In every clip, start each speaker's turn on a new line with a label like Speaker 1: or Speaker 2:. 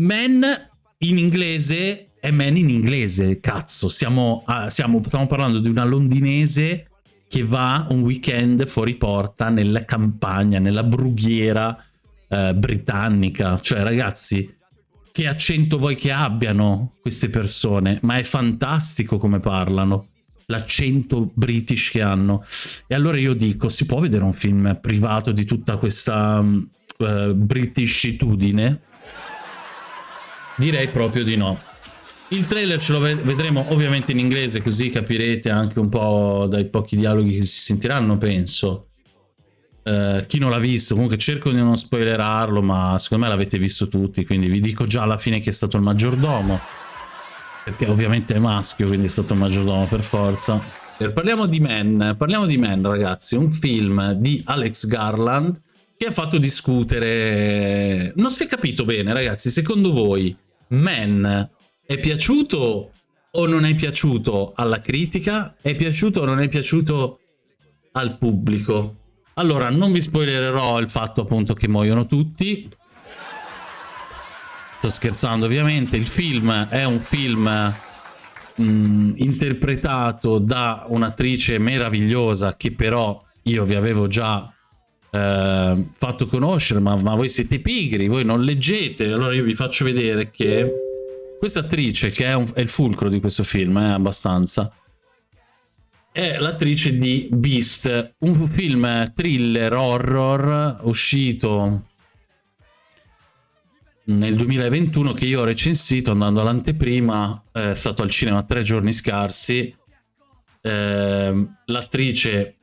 Speaker 1: Men in inglese è Men in inglese, cazzo. Siamo, a, siamo, stiamo parlando di una londinese che va un weekend fuori porta nella campagna, nella brughiera eh, britannica. Cioè, ragazzi, che accento vuoi che abbiano queste persone? Ma è fantastico come parlano l'accento british che hanno. E allora io dico, si può vedere un film privato di tutta questa uh, britishitudine? Direi proprio di no. Il trailer ce lo vedremo ovviamente in inglese, così capirete anche un po' dai pochi dialoghi che si sentiranno, penso. Uh, chi non l'ha visto, comunque cerco di non spoilerarlo, ma secondo me l'avete visto tutti, quindi vi dico già alla fine chi è stato il maggiordomo perché ovviamente è maschio, quindi è stato maggiordomo per forza. Parliamo di Men, parliamo di Men ragazzi, un film di Alex Garland che ha fatto discutere... Non si è capito bene ragazzi, secondo voi Men è piaciuto o non è piaciuto alla critica? È piaciuto o non è piaciuto al pubblico? Allora, non vi spoilererò il fatto appunto che muoiono tutti, Sto scherzando ovviamente, il film è un film mh, mm, interpretato da un'attrice meravigliosa che però io vi avevo già eh, fatto conoscere, ma, ma, voi siete pigri, voi non leggete, allora io vi faccio vedere che questa attrice, che è, un, è il fulcro di questo film, è eh, abbastanza, è l'attrice di Beast, un film thriller horror uscito nel 2021 che io ho recensito andando all'anteprima, è stato al cinema tre giorni scarsi. Eh, L'attrice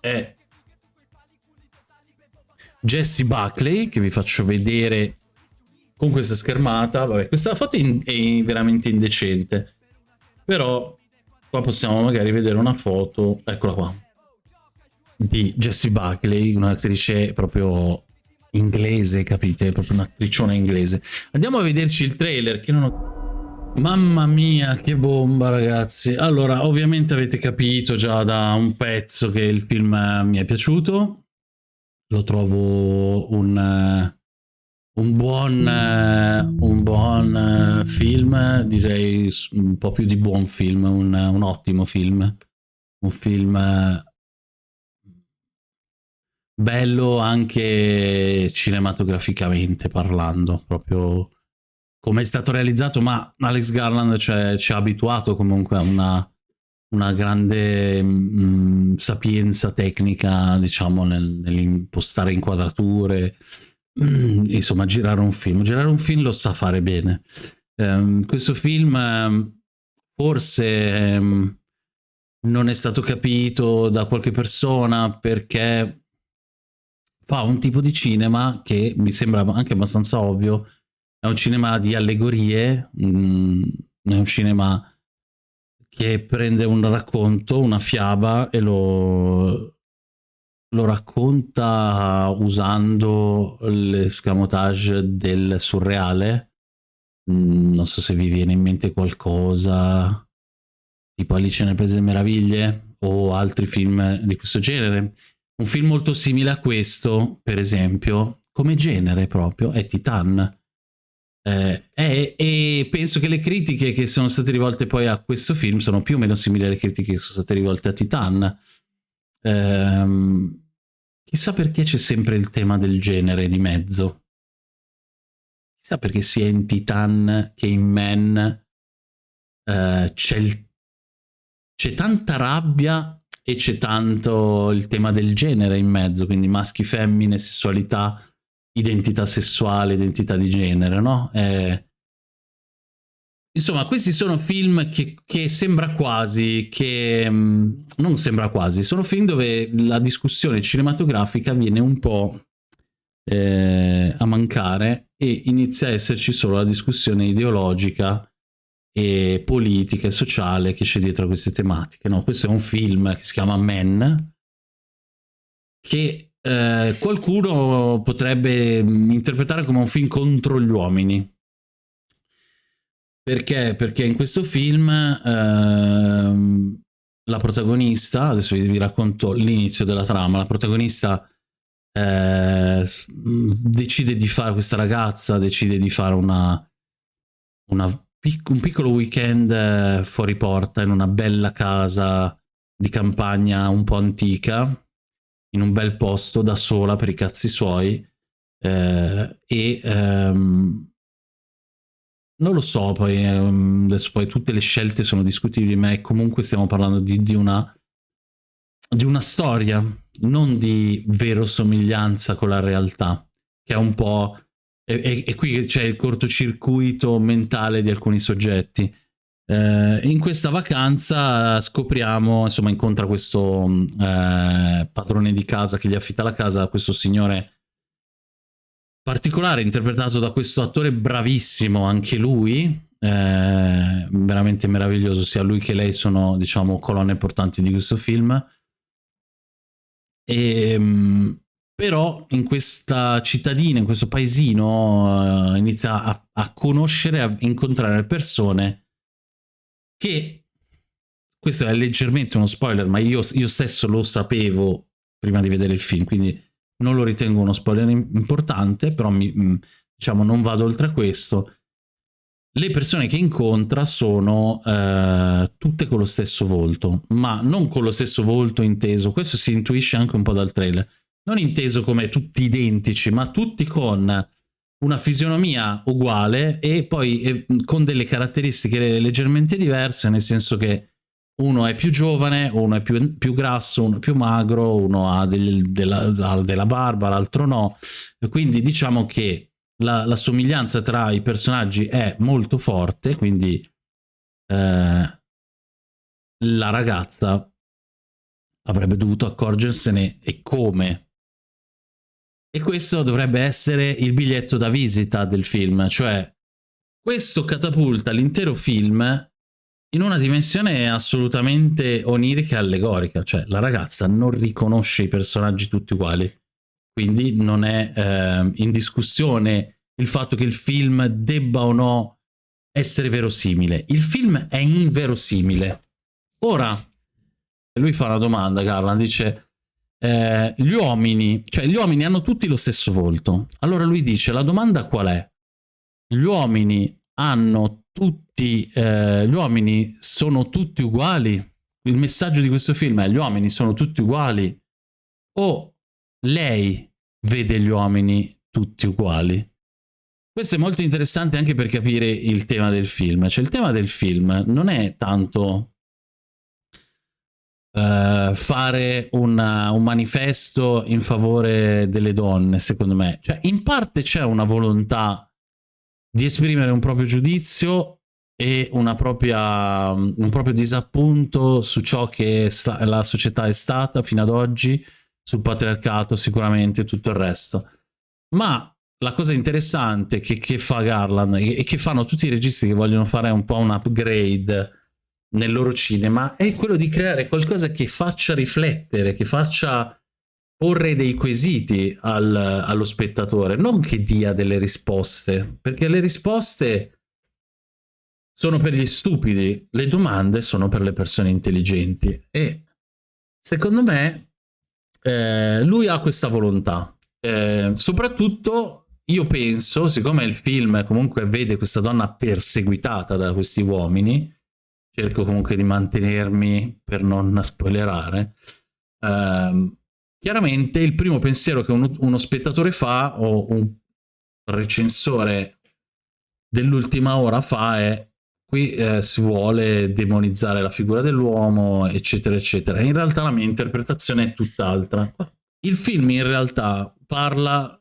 Speaker 1: è Jessie Buckley, che vi faccio vedere con questa schermata. Vabbè, questa foto è veramente indecente, però qua possiamo magari vedere una foto, eccola qua, di Jessie Buckley, un'attrice proprio inglese, capite? Proprio un'attriciona inglese. Andiamo a vederci il trailer che non ho... Mamma mia, che bomba ragazzi. Allora, ovviamente avete capito già da un pezzo che il film mi è piaciuto. Lo trovo un, un buon, un buon film, direi un po' più di buon film, un, un ottimo film. Un film bello anche cinematograficamente parlando, proprio come è stato realizzato, ma Alex Garland ci ha abituato comunque a una, una grande mh, mm, sapienza tecnica, diciamo, nel, nell'impostare inquadrature, mh, mm, insomma, girare un film. Girare un film lo sa fare bene. Um, questo film um, forse um, non è stato capito da qualche persona perché fa un tipo di cinema che mi sembra anche abbastanza ovvio, è un cinema di allegorie, mh, mm, è un cinema che prende un racconto, una fiaba e lo, lo racconta usando l'escamotage del surreale. Mm, non so se vi viene in mente qualcosa tipo Alice nel Paese delle Meraviglie o altri film di questo genere. Un film molto simile a questo, per esempio, come genere proprio, è Titan. Eh, è, e penso che le critiche che sono state rivolte poi a questo film sono più o meno simili alle critiche che sono state rivolte a Titan. Eh, chissà perché c'è sempre il tema del genere di mezzo. Chissà perché sia in Titan che in Men eh, c'è tanta rabbia e c'è tanto il tema del genere in mezzo, quindi maschi, femmine, sessualità, identità sessuale, identità di genere, no? Eh, insomma, questi sono film che, che sembra quasi, che mh, mm, non sembra quasi, sono film dove la discussione cinematografica viene un po' eh, a mancare e inizia a esserci solo la discussione ideologica e politica e sociale che c'è dietro a queste tematiche. No? Questo è un film che si chiama Men, che eh, qualcuno potrebbe mm, interpretare come un film contro gli uomini. Perché? Perché in questo film eh, la protagonista, adesso vi racconto l'inizio della trama, la protagonista eh, decide di fare, questa ragazza decide di fare una, una un piccolo weekend eh, fuori porta in una bella casa di campagna un po' antica, in un bel posto da sola per i cazzi suoi eh, e ehm, non lo so, poi, ehm, adesso poi tutte le scelte sono discutibili, ma comunque stiamo parlando di, di, una, di una storia, non di verosomiglianza con la realtà, che è un po' e, qui c'è il cortocircuito mentale di alcuni soggetti. Eh, in questa vacanza scopriamo, insomma, incontra questo eh, padrone di casa che gli affitta la casa, questo signore particolare interpretato da questo attore bravissimo, anche lui, eh, veramente meraviglioso, sia lui che lei sono, diciamo, colonne portanti di questo film. E, ehm, però in questa cittadina, in questo paesino, uh, inizia a, a, conoscere, a incontrare persone che, questo è leggermente uno spoiler, ma io, io stesso lo sapevo prima di vedere il film, quindi non lo ritengo uno spoiler importante, però mi, mm, diciamo non vado oltre a questo. Le persone che incontra sono eh, tutte con lo stesso volto, ma non con lo stesso volto inteso, questo si intuisce anche un po' dal trailer non inteso come tutti identici, ma tutti con una fisionomia uguale e poi eh, con delle caratteristiche leggermente diverse, nel senso che uno è più giovane, uno è più, più grasso, uno è più magro, uno ha del, della, della, barba, l'altro no. Quindi diciamo che la, la, somiglianza tra i personaggi è molto forte, quindi eh, la ragazza avrebbe dovuto accorgersene e come e questo dovrebbe essere il biglietto da visita del film, cioè questo catapulta l'intero film in una dimensione assolutamente onirica e allegorica, cioè la ragazza non riconosce i personaggi tutti uguali, quindi non è eh, in discussione il fatto che il film debba o no essere verosimile. Il film è inverosimile. Ora, lui fa una domanda, Carla, dice eh, gli uomini, cioè gli uomini hanno tutti lo stesso volto. Allora lui dice, la domanda qual è? Gli uomini hanno tutti, eh, gli uomini sono tutti uguali? Il messaggio di questo film è gli uomini sono tutti uguali? O lei vede gli uomini tutti uguali? Questo è molto interessante anche per capire il tema del film. Cioè il tema del film non è tanto uh, fare una, un manifesto in favore delle donne, secondo me. Cioè, in parte c'è una volontà di esprimere un proprio giudizio e propria, un proprio disappunto su ciò che la società è stata fino ad oggi, sul patriarcato sicuramente e tutto il resto. Ma la cosa interessante che, che fa Garland e che fanno tutti i registi che vogliono fare un po' un upgrade nel loro cinema è quello di creare qualcosa che faccia riflettere, che faccia porre dei quesiti al, allo spettatore, non che dia delle risposte, perché le risposte sono per gli stupidi, le domande sono per le persone intelligenti e secondo me eh, lui ha questa volontà. Eh, soprattutto io penso, siccome il film comunque vede questa donna perseguitata da questi uomini, cerco comunque di mantenermi per non spoilerare. Uh, chiaramente il primo pensiero che uno, uno spettatore fa o un recensore dell'ultima ora fa è qui eh, si vuole demonizzare la figura dell'uomo, eccetera, eccetera. In realtà la mia interpretazione è tutt'altra. Il film in realtà parla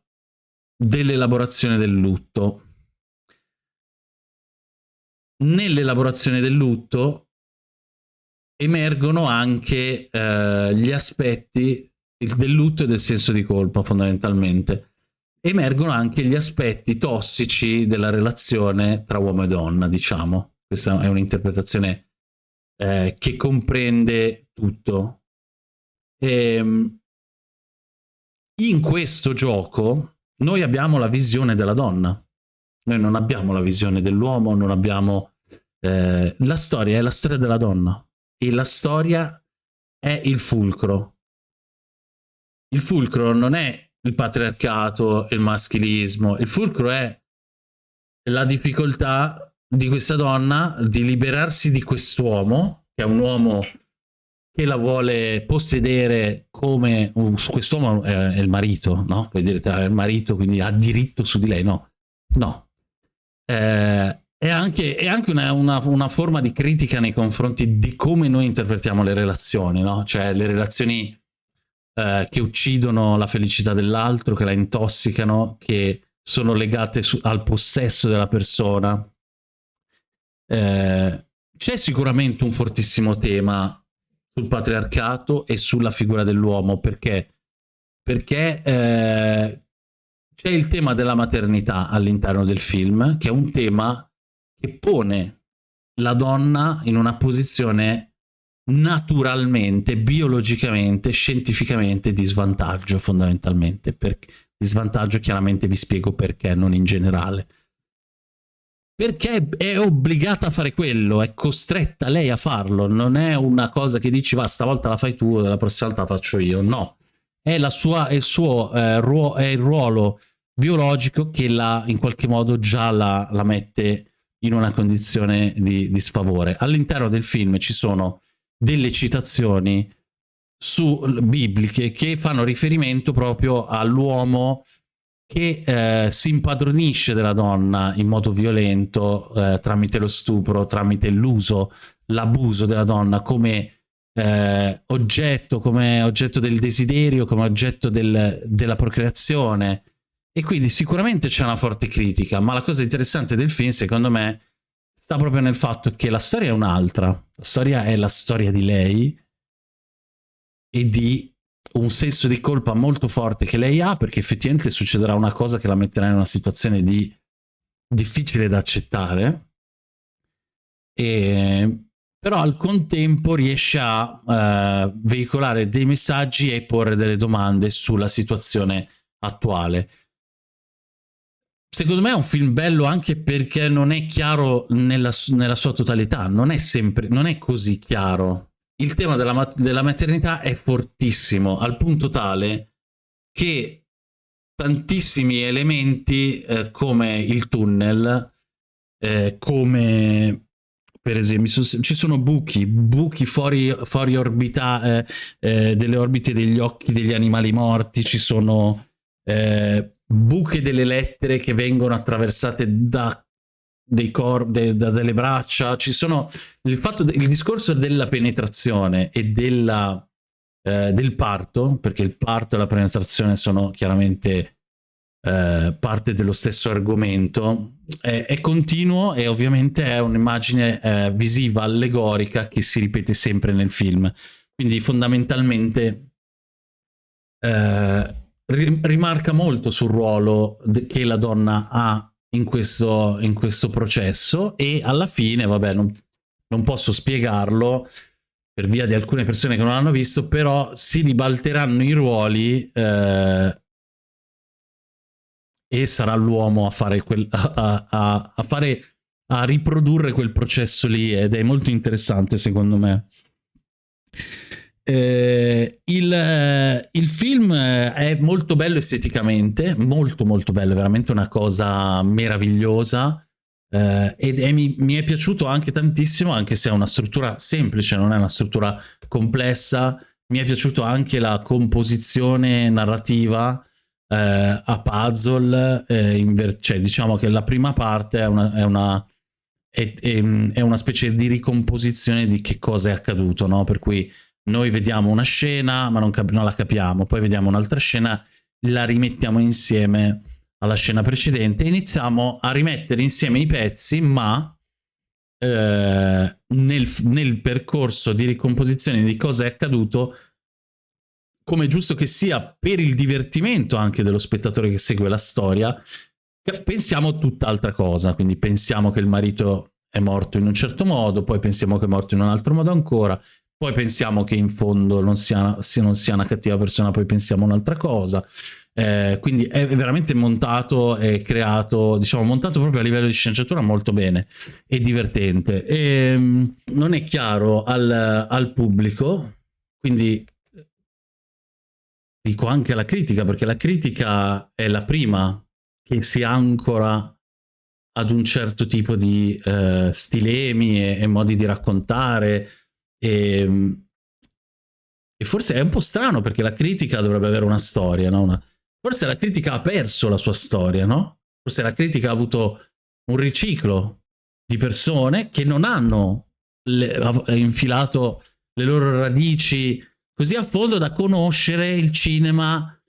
Speaker 1: dell'elaborazione del lutto, nell'elaborazione del lutto emergono anche eh, gli aspetti del lutto e del senso di colpa fondamentalmente. Emergono anche gli aspetti tossici della relazione tra uomo e donna, diciamo. Questa è un'interpretazione eh, che comprende tutto. E, ehm, in questo gioco noi abbiamo la visione della donna, noi non abbiamo la visione dell'uomo, non abbiamo... Eh, la storia è la storia della donna e la storia è il fulcro. Il fulcro non è il patriarcato, il maschilismo, il fulcro è la difficoltà di questa donna di liberarsi di quest'uomo, che è un uomo che la vuole possedere come su quest'uomo è, il marito, no? Poi direte è il marito, quindi ha diritto su di lei, no? No. Eh, è anche, è anche una, una, una, forma di critica nei confronti di come noi interpretiamo le relazioni, no? Cioè le relazioni eh, che uccidono la felicità dell'altro, che la intossicano, che sono legate su, al possesso della persona. Eh, c'è sicuramente un fortissimo tema sul patriarcato e sulla figura dell'uomo, perché? Perché eh, c'è il tema della maternità all'interno del film, che è un tema che pone la donna in una posizione naturalmente, biologicamente, scientificamente di svantaggio fondamentalmente. Per, di svantaggio chiaramente vi spiego perché, non in generale. Perché è obbligata a fare quello, è costretta lei a farlo, non è una cosa che dici va stavolta la fai tu, la prossima volta la faccio io, no. È, sua, è il suo eh, ruo, è il ruolo biologico che la, in qualche modo già la, la mette in una condizione di, di sfavore. All'interno del film ci sono delle citazioni su, bibliche che fanno riferimento proprio all'uomo che eh, si impadronisce della donna in modo violento eh, tramite lo stupro, tramite l'uso, l'abuso della donna come eh, oggetto, come oggetto del desiderio, come oggetto del, della procreazione. E quindi sicuramente c'è una forte critica, ma la cosa interessante del film, secondo me, sta proprio nel fatto che la storia è un'altra. La storia è la storia di lei e di un senso di colpa molto forte che lei ha perché effettivamente succederà una cosa che la metterà in una situazione di difficile da accettare e però al contempo riesce a uh, veicolare dei messaggi e porre delle domande sulla situazione attuale Secondo me è un film bello anche perché non è chiaro nella, nella sua totalità, non è sempre, non è così chiaro. Il tema della, della maternità è fortissimo, al punto tale che tantissimi elementi eh, come il tunnel, eh, come per esempio ci sono buchi, buchi fuori, fuori orbita, eh, eh, delle orbite degli occhi degli animali morti, ci sono eh, buche delle lettere che vengono attraversate da dei corpi, da delle braccia, ci sono il fatto, il discorso della penetrazione e della, eh, del parto, perché il parto e la penetrazione sono chiaramente eh, parte dello stesso argomento, è, è, continuo e ovviamente è un'immagine eh, visiva, allegorica, che si ripete sempre nel film. Quindi fondamentalmente eh, rimarca molto sul ruolo che la donna ha in questo, in questo processo e alla fine, vabbè, non, non posso spiegarlo per via di alcune persone che non l'hanno visto, però si ribalteranno i ruoli eh, e sarà l'uomo a a, a, a, fare, a riprodurre quel processo lì ed è molto interessante secondo me. Eh, il, eh, il, film eh, è molto bello esteticamente, molto molto bello, veramente una cosa meravigliosa eh, ed è, mi, mi, è piaciuto anche tantissimo, anche se è una struttura semplice, non è una struttura complessa, mi è piaciuto anche la composizione narrativa eh, a puzzle, eh, cioè diciamo che la prima parte è una, è una è, è, una specie di ricomposizione di che cosa è accaduto, no? Per cui noi vediamo una scena ma non, non la capiamo, poi vediamo un'altra scena, la rimettiamo insieme alla scena precedente. E iniziamo a rimettere insieme i pezzi ma eh, nel, nel percorso di ricomposizione di cosa è accaduto come giusto che sia per il divertimento anche dello spettatore che segue la storia, pensiamo tutt'altra cosa, quindi pensiamo che il marito è morto in un certo modo, poi pensiamo che è morto in un altro modo ancora, poi pensiamo che in fondo non sia, non sia una cattiva persona, poi pensiamo un'altra cosa. Eh, quindi è veramente montato e creato, diciamo, montato proprio a livello di sceneggiatura molto bene e divertente. E, ehm, non è chiaro al, al pubblico, quindi dico anche alla critica, perché la critica è la prima che si ancora ad un certo tipo di eh, stilemi e, e, modi di raccontare e, ehm, e, forse è un po' strano perché la critica dovrebbe avere una storia, no? Una... Forse la critica ha perso la sua storia, no? Forse la critica ha avuto un riciclo di persone che non hanno le, infilato le loro radici così a fondo da conoscere il cinema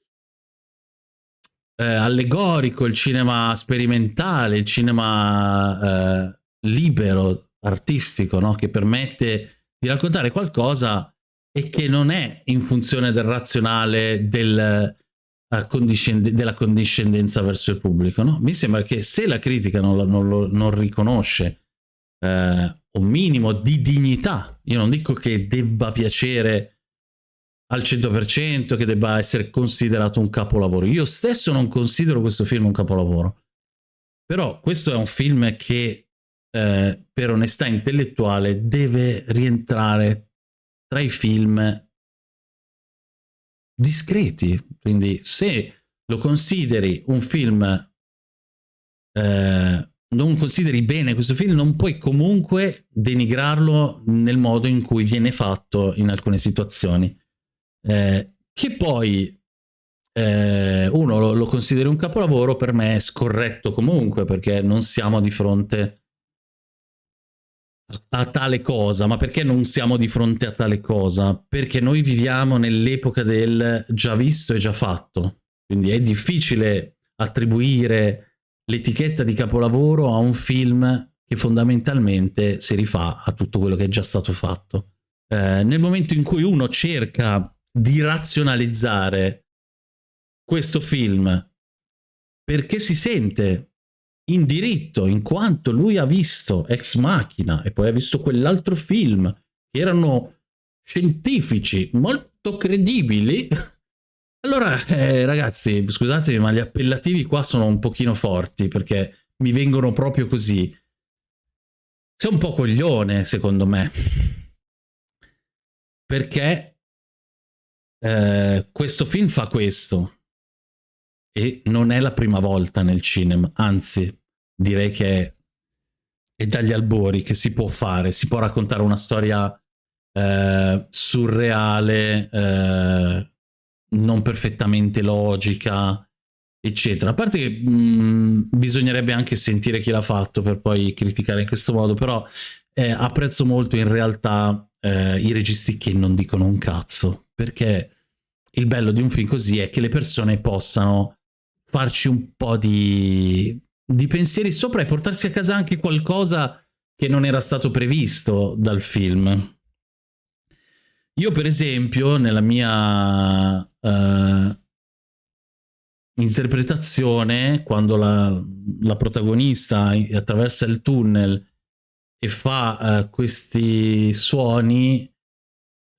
Speaker 1: eh, allegorico, il cinema sperimentale, il cinema eh, libero, artistico, no? che permette di raccontare qualcosa e che non è in funzione del razionale del, uh, condiscend della condiscendenza verso il pubblico. No? Mi sembra che se la critica non, non, non riconosce eh, un minimo di dignità, io non dico che debba piacere al 100%, che debba essere considerato un capolavoro. Io stesso non considero questo film un capolavoro. Però questo è un film che, eh, per onestà intellettuale, deve rientrare tra i film discreti. Quindi se lo consideri un film, eh, non consideri bene questo film, non puoi comunque denigrarlo nel modo in cui viene fatto in alcune situazioni eh, che poi eh, uno lo, lo consideri un capolavoro, per me è scorretto comunque, perché non siamo di fronte a tale cosa, ma perché non siamo di fronte a tale cosa? Perché noi viviamo nell'epoca del già visto e già fatto, quindi è difficile attribuire l'etichetta di capolavoro a un film che fondamentalmente si rifà a tutto quello che è già stato fatto. Eh, nel momento in cui uno cerca di razionalizzare questo film perché si sente in diritto in quanto lui ha visto Ex Machina e poi ha visto quell'altro film che erano scientifici molto credibili. Allora eh, ragazzi scusatemi ma gli appellativi qua sono un pochino forti perché mi vengono proprio così. Sei un po' coglione secondo me. Perché eh, questo film fa questo. E non è la prima volta nel cinema, anzi direi che è, dagli albori che si può fare, si può raccontare una storia eh, surreale, eh, non perfettamente logica, eccetera. A parte che mh, mm, bisognerebbe anche sentire chi l'ha fatto per poi criticare in questo modo, però eh, apprezzo molto in realtà eh, i registi che non dicono un cazzo, perché il bello di un film così è che le persone possano farci un po' di, di pensieri sopra e portarsi a casa anche qualcosa che non era stato previsto dal film. Io per esempio nella mia uh, interpretazione, quando la, la, protagonista attraversa il tunnel e fa uh, questi suoni,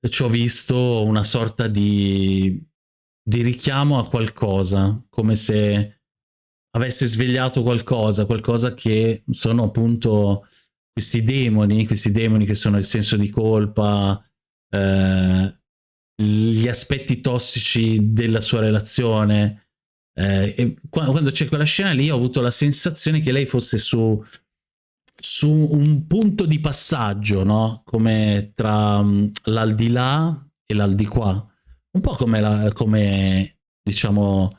Speaker 1: ci ho visto una sorta di, di richiamo a qualcosa, come se avesse svegliato qualcosa, qualcosa che sono appunto questi demoni, questi demoni che sono il senso di colpa, eh, gli aspetti tossici della sua relazione. Eh, quando c'è quella scena lì ho avuto la sensazione che lei fosse su su un punto di passaggio, no? Come tra um, l'aldilà e l'aldiquà. Un po' come, la, come diciamo,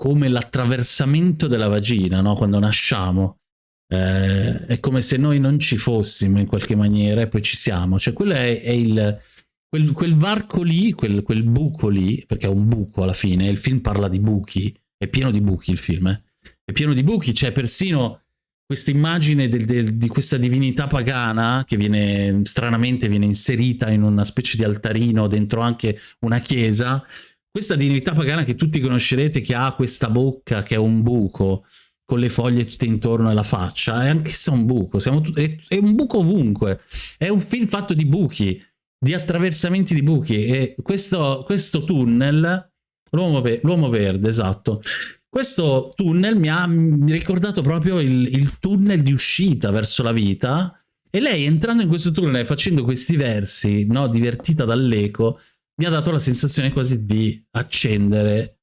Speaker 1: come l'attraversamento della vagina, no? Quando nasciamo. Eh, è come se noi non ci fossimo in qualche maniera e poi ci siamo. Cioè quello è, è il... Quel, quel, varco lì, quel, quel, buco lì, perché è un buco alla fine, il film parla di buchi, è pieno di buchi il film, eh? è pieno di buchi, c'è persino questa immagine del, del, di questa divinità pagana che viene stranamente viene inserita in una specie di altarino dentro anche una chiesa, questa divinità pagana che tutti conoscerete che ha questa bocca che è un buco con le foglie tutte intorno alla faccia, è anche se un buco, è, è un buco ovunque, è un film fatto di buchi, di attraversamenti di buchi. E questo, questo tunnel, l'uomo verde, esatto, questo tunnel mi ha ricordato proprio il, il tunnel di uscita verso la vita. E lei entrando in questo tunnel e facendo questi versi, no, divertita dall'eco, mi ha dato la sensazione quasi di accendere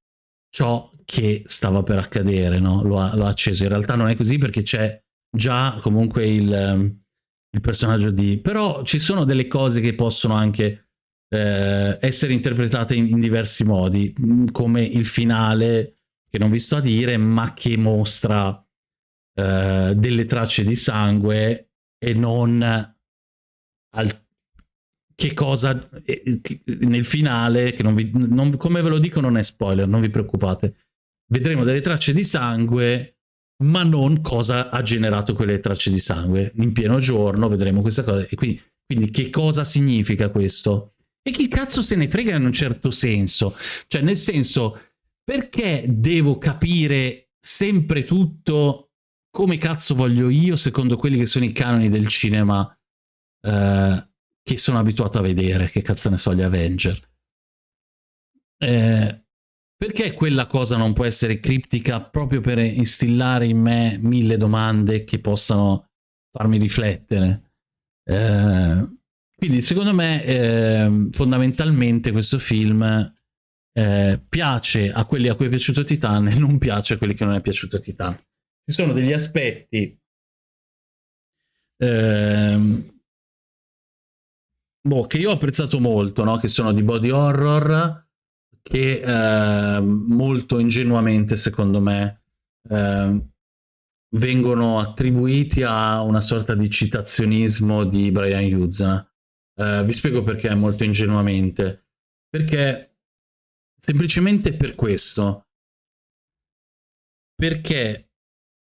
Speaker 1: ciò che stava per accadere, no? Lo ha, lo ha acceso. In realtà non è così perché c'è già comunque il, ehm, il, personaggio di... Però ci sono delle cose che possono anche eh, essere interpretate in, in, diversi modi, mm, come il finale, che non vi sto a dire, ma che mostra eh, delle tracce di sangue e non al che cosa eh, nel finale, che non vi, non, come ve lo dico non è spoiler, non vi preoccupate, vedremo delle tracce di sangue, ma non cosa ha generato quelle tracce di sangue. In pieno giorno vedremo questa cosa. E quindi, quindi che cosa significa questo? E chi cazzo se ne frega in un certo senso? Cioè, nel senso, perché devo capire sempre tutto come cazzo voglio io, secondo quelli che sono i canoni del cinema eh, che sono abituato a vedere, che cazzo ne so, gli Avenger. Eh, perché quella cosa non può essere criptica proprio per instillare in me mille domande che possano farmi riflettere? Eh, quindi secondo me eh, fondamentalmente questo film eh, piace a quelli a cui è piaciuto Titan e non piace a quelli che non è piaciuto Titan. Ci sono degli aspetti eh, boh, che io ho apprezzato molto, no? che sono di body horror, che eh, molto ingenuamente, secondo me, eh, vengono attribuiti a una sorta di citazionismo di Brian Hughes. Eh, vi spiego perché molto ingenuamente. Perché semplicemente per questo. Perché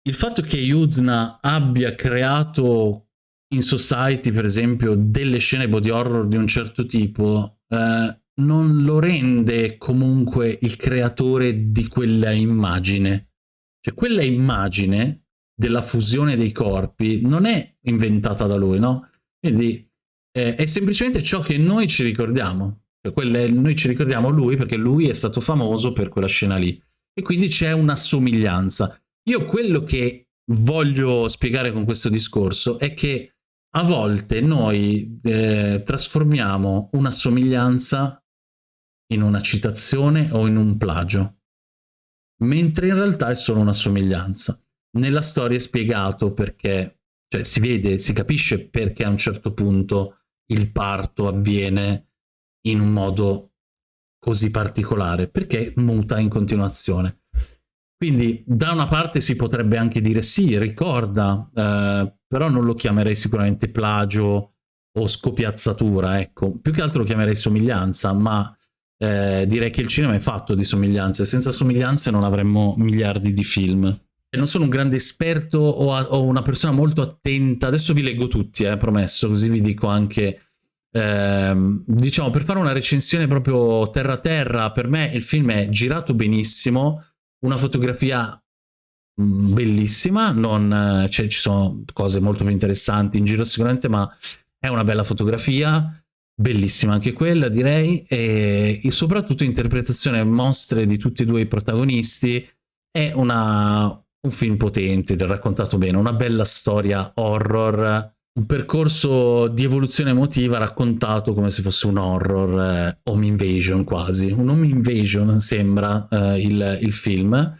Speaker 1: il fatto che Yuzna abbia creato in Society, per esempio, delle scene body horror di un certo tipo, eh, non lo rende comunque il creatore di quella immagine. Cioè, quella immagine della fusione dei corpi non è inventata da lui, no? Quindi eh, è semplicemente ciò che noi ci ricordiamo. Cioè, noi ci ricordiamo lui perché lui è stato famoso per quella scena lì. E quindi c'è una somiglianza. Io quello che voglio spiegare con questo discorso è che a volte noi eh, trasformiamo una somiglianza in una citazione o in un plagio, mentre in realtà è solo una somiglianza. Nella storia è spiegato perché, cioè si vede, si capisce perché a un certo punto il parto avviene in un modo così particolare, perché muta in continuazione. Quindi da una parte si potrebbe anche dire sì, ricorda, eh, però non lo chiamerei sicuramente plagio o scopiazzatura, ecco. Più che altro lo chiamerei somiglianza, ma eh, direi che il cinema è fatto di somiglianze. Senza somiglianze non avremmo miliardi di film. E non sono un grande esperto o, a, o, una persona molto attenta. Adesso vi leggo tutti, eh, promesso, così vi dico anche... Eh, diciamo, per fare una recensione proprio terra-terra, per me il film è girato benissimo, una fotografia bellissima, non, cioè, ci sono cose molto più interessanti in giro sicuramente, ma è una bella fotografia, bellissima anche quella direi, e, e soprattutto interpretazione mostre di tutti e due i protagonisti, è una, un film potente, raccontato bene, una bella storia horror, un percorso di evoluzione emotiva raccontato come se fosse un horror, eh, home invasion quasi, un home invasion sembra eh, il, il film,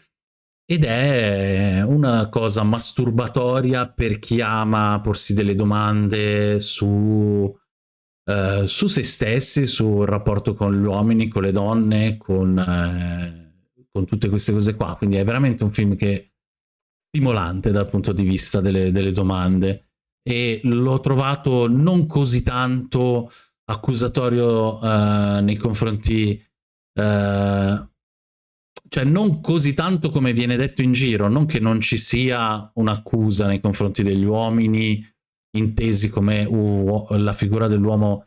Speaker 1: ed è una cosa masturbatoria per chi ama porsi delle domande su, eh, su se stessi, sul rapporto con gli uomini, con le donne, con, eh, con tutte queste cose qua, quindi è veramente un film che è stimolante dal punto di vista delle, delle domande. E l'ho trovato non così tanto accusatorio uh, nei confronti, uh, cioè non così tanto come viene detto in giro, non che non ci sia un'accusa nei confronti degli uomini intesi come uh, la figura dell'uomo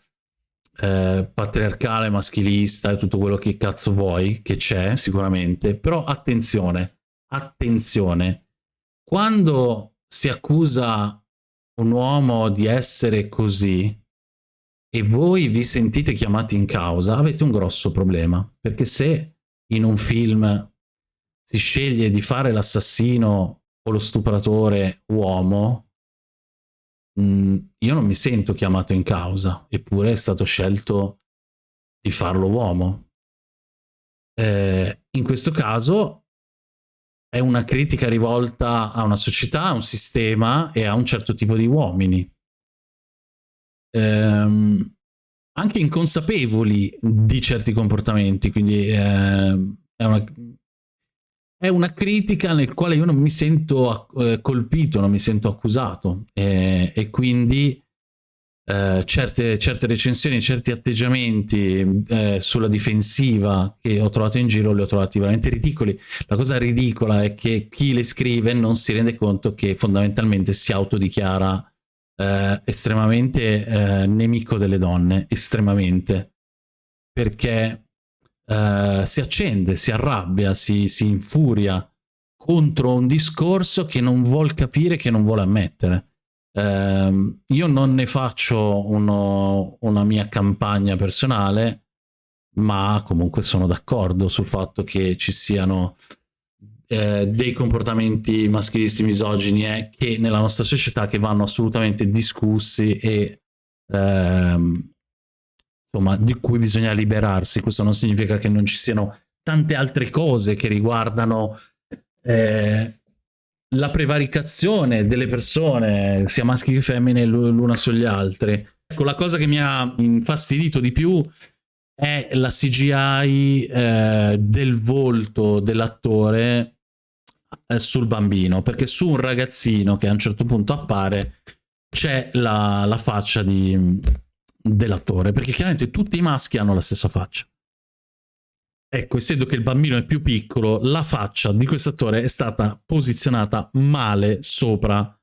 Speaker 1: eh, patriarcale, maschilista e tutto quello che cazzo vuoi, che c'è sicuramente, però attenzione, attenzione, quando si accusa un uomo di essere così e voi vi sentite chiamati in causa, avete un grosso problema. Perché se in un film si sceglie di fare l'assassino o lo stupratore uomo, mh, mm, io non mi sento chiamato in causa, eppure è stato scelto di farlo uomo. Eh, in questo caso è una critica rivolta a una società, a un sistema e a un certo tipo di uomini. Ehm, anche inconsapevoli di certi comportamenti, quindi eh, è, una, è, una, critica nel quale io non mi sento eh, colpito, non mi sento accusato eh, e quindi eh, certe, certe, recensioni, certi atteggiamenti eh, sulla difensiva che ho trovato in giro li ho trovati veramente ridicoli. La cosa ridicola è che chi le scrive non si rende conto che fondamentalmente si autodichiara eh, estremamente eh, nemico delle donne, estremamente, perché eh, si accende, si arrabbia, si, si infuria contro un discorso che non vuol capire, che non vuole ammettere. Uh, io non ne faccio uno, una mia campagna personale, ma comunque sono d'accordo sul fatto che ci siano eh, dei comportamenti maschilisti misogini eh, che nella nostra società che vanno assolutamente discussi e ehm, insomma di cui bisogna liberarsi. Questo non significa che non ci siano tante altre cose che riguardano eh, la prevaricazione delle persone, sia maschi che femmine, l'una sugli altri. Ecco, la cosa che mi ha infastidito di più è la CGI eh, del volto dell'attore sul bambino, perché su un ragazzino che a un certo punto appare c'è la, la faccia dell'attore, perché chiaramente tutti i maschi hanno la stessa faccia. Ecco, essendo che il bambino è più piccolo, la faccia di questo attore è stata posizionata male sopra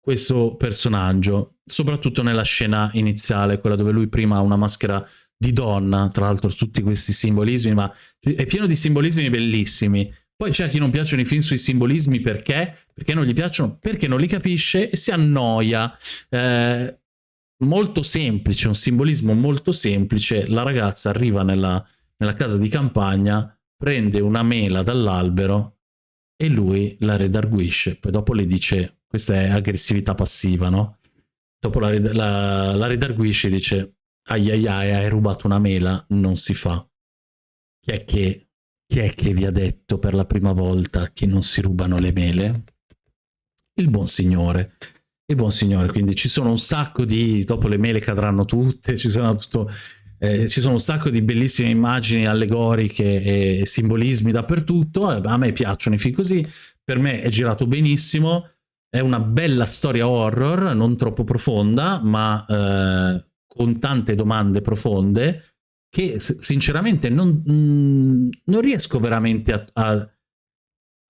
Speaker 1: questo personaggio, soprattutto nella scena iniziale, quella dove lui prima ha una maschera di donna, tra l'altro tutti questi simbolismi, ma è pieno di simbolismi bellissimi. Poi c'è chi non piacciono i film sui simbolismi perché? Perché non gli piacciono? Perché non li capisce e si annoia. Eh, molto semplice, un simbolismo molto semplice, la ragazza arriva nella nella casa di campagna, prende una mela dall'albero e lui la redarguisce. Poi dopo le dice, questa è aggressività passiva, no? Dopo la, la, la redarguisce e dice, ai ai ai, hai rubato una mela, non si fa. Chi è che, chi è che vi ha detto per la prima volta che non si rubano le mele? Il buon signore il buon signore, quindi ci sono un sacco di, dopo le mele cadranno tutte, ci sono tutto eh, ci sono un sacco di bellissime immagini allegoriche e simbolismi dappertutto, eh, a me piacciono i film così, per me è girato benissimo, è una bella storia horror, non troppo profonda, ma eh, con tante domande profonde, che sinceramente non, mm, non riesco veramente a, a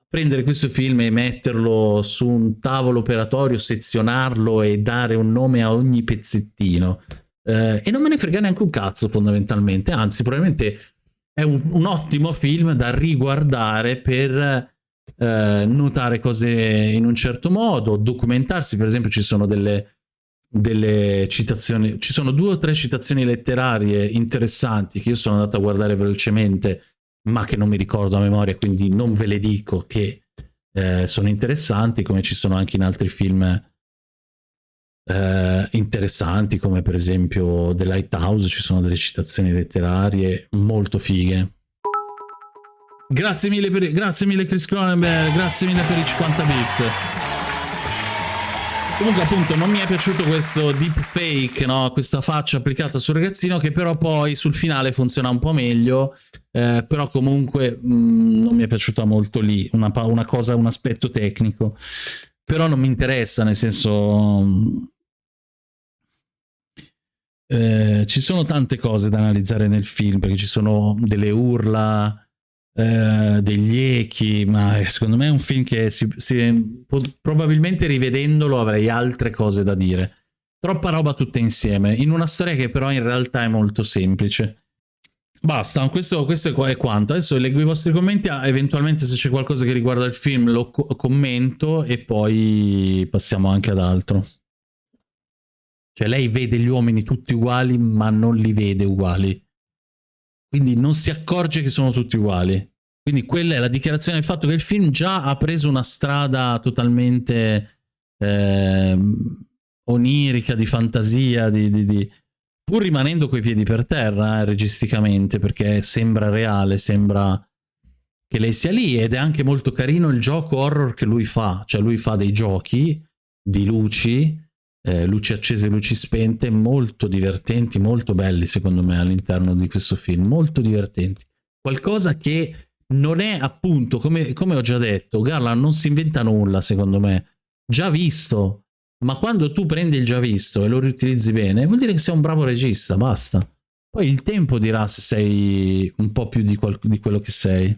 Speaker 1: prendere questo film e metterlo su un tavolo operatorio, sezionarlo e dare un nome a ogni pezzettino. Eh, e non me ne frega neanche un cazzo fondamentalmente, anzi probabilmente è un, un ottimo film da riguardare per eh, notare cose in un certo modo, documentarsi, per esempio ci sono delle, delle citazioni, ci sono due o tre citazioni letterarie interessanti che io sono andato a guardare velocemente ma che non mi ricordo a memoria, quindi non ve le dico che eh, sono interessanti, come ci sono anche in altri film eh, interessanti come per esempio The Lighthouse, ci sono delle citazioni letterarie molto fighe. Grazie mille, per, grazie mille Chris Cronenberg, grazie mille per i 50 bit. Comunque appunto non mi è piaciuto questo deepfake, no? questa faccia applicata sul ragazzino che però poi sul finale funziona un po' meglio, eh, però comunque mh, mm, non mi è piaciuta molto lì, una, una, cosa, un aspetto tecnico. Però non mi interessa, nel senso eh, ci sono tante cose da analizzare nel film, perché ci sono delle urla, eh, degli echi, ma secondo me è un film che si, si, probabilmente rivedendolo avrei altre cose da dire. Troppa roba tutta insieme, in una storia che però in realtà è molto semplice. Basta, questo, questo è quanto. Adesso leggo i vostri commenti, ah, eventualmente se c'è qualcosa che riguarda il film lo co commento e poi passiamo anche ad altro. Cioè lei vede gli uomini tutti uguali, ma non li vede uguali. Quindi non si accorge che sono tutti uguali. Quindi quella è la dichiarazione del fatto che il film già ha preso una strada totalmente eh, onirica, di fantasia, di, di, di, pur rimanendo coi piedi per terra, eh, registicamente, perché sembra reale, sembra che lei sia lì ed è anche molto carino il gioco horror che lui fa, cioè lui fa dei giochi di luci, eh, luci accese, luci spente, molto divertenti, molto belli secondo me all'interno di questo film, molto divertenti. Qualcosa che non è appunto, come, come ho già detto, Garland non si inventa nulla secondo me, già visto, ma quando tu prendi il già visto e lo riutilizzi bene, vuol dire che sei un bravo regista, basta. Poi il tempo dirà se sei un po' più di, di quello che sei.